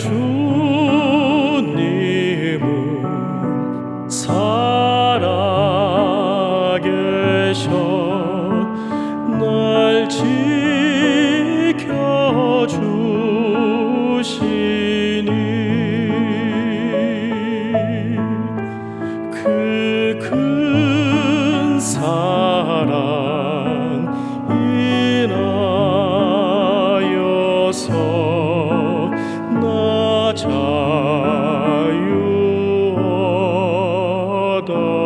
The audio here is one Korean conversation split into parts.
주님은 살아계셔 날 지켜주시니 그 큰 사랑 인하여서 Santo.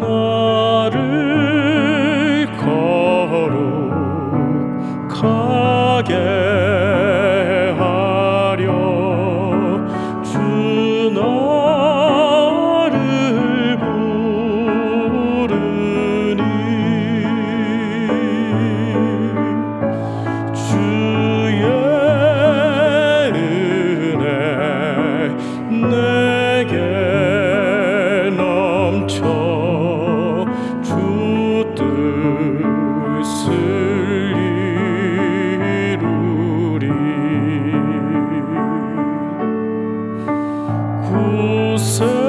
나를 거룩하게 하려 주 나를 부르니 주의 은혜 내 So.